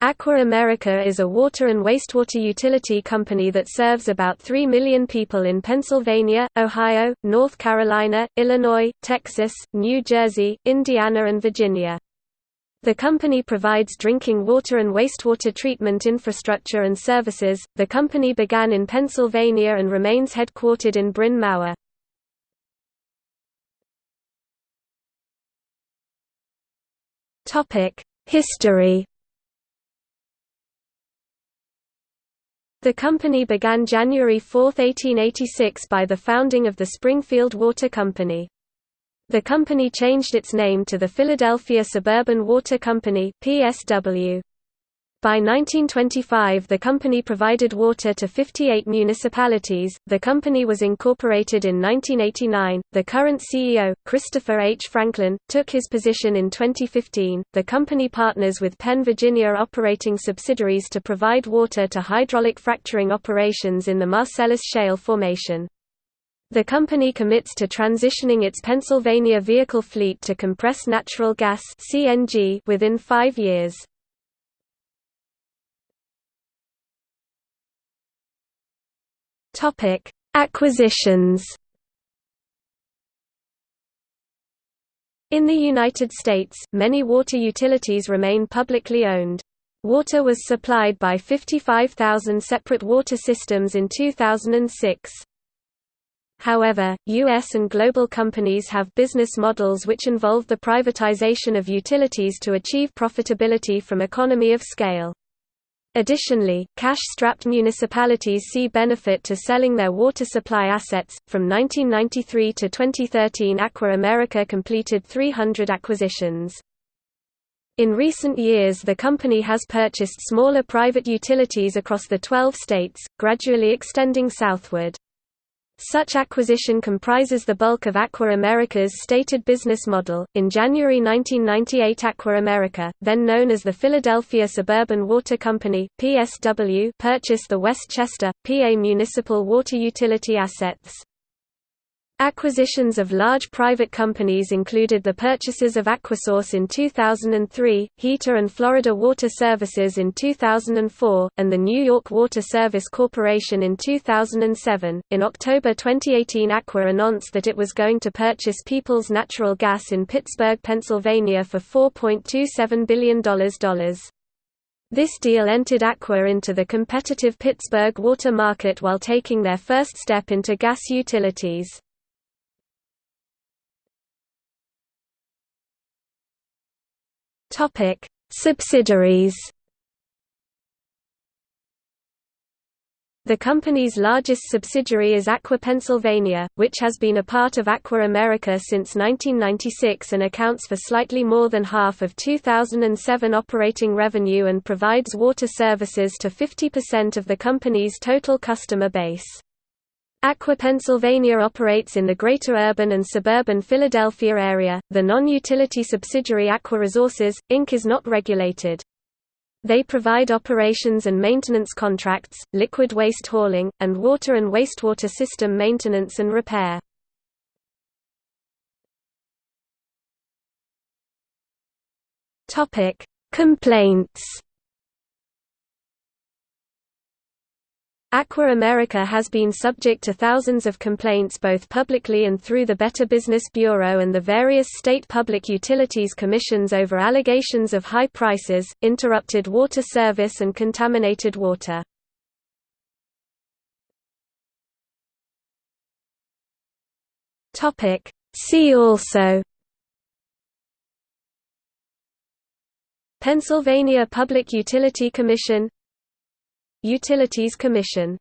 Aqua America is a water and wastewater utility company that serves about 3 million people in Pennsylvania, Ohio, North Carolina, Illinois, Texas, New Jersey, Indiana and Virginia. The company provides drinking water and wastewater treatment infrastructure and services. The company began in Pennsylvania and remains headquartered in Bryn Mawr. Topic: History The company began January 4, 1886 by the founding of the Springfield Water Company. The company changed its name to the Philadelphia Suburban Water Company PSW. By 1925 the company provided water to 58 municipalities. The company was incorporated in 1989. The current CEO, Christopher H. Franklin, took his position in 2015. The company partners with Penn Virginia operating subsidiaries to provide water to hydraulic fracturing operations in the Marcellus Shale formation. The company commits to transitioning its Pennsylvania vehicle fleet to compressed natural gas (CNG) within 5 years. Topic: Acquisitions. In the United States, many water utilities remain publicly owned. Water was supplied by 55,000 separate water systems in 2006. However, U.S. and global companies have business models which involve the privatization of utilities to achieve profitability from economy of scale. Additionally, cash-strapped municipalities see benefit to selling their water supply assets. From 1993 to 2013, Aqua America completed 300 acquisitions. In recent years the company has purchased smaller private utilities across the 12 states, gradually extending southward. Such acquisition comprises the bulk of Aqua America's stated business model. In January 1998, Aqua America, then known as the Philadelphia Suburban Water Company (PSW), purchased the West Chester, PA municipal water utility assets. Acquisitions of large private companies included the purchases of Aquasource in 2003, Heater and Florida Water Services in 2004, and the New York Water Service Corporation in 2007. In October 2018, Aqua announced that it was going to purchase Peoples Natural Gas in Pittsburgh, Pennsylvania for $4.27 billion. This deal entered Aqua into the competitive Pittsburgh water market while taking their first step into gas utilities. Topic: Subsidiaries. The company's largest subsidiary is Aqua Pennsylvania, which has been a part of Aqua America since 1996 and accounts for slightly more than half of 2007 operating revenue and provides water services to 50% of the company's total customer base. Aqua Pennsylvania operates in the greater urban and suburban Philadelphia area. The non-utility subsidiary Aqua Resources, Inc. is not regulated. They provide operations and maintenance contracts, liquid waste hauling, and water and wastewater system maintenance and repair. Topic: Complaints Aqua America has been subject to thousands of complaints both publicly and through the Better Business Bureau and the various state public utilities commissions over allegations of high prices, interrupted water service and contaminated water. See also Pennsylvania Public Utility Commission Utilities Commission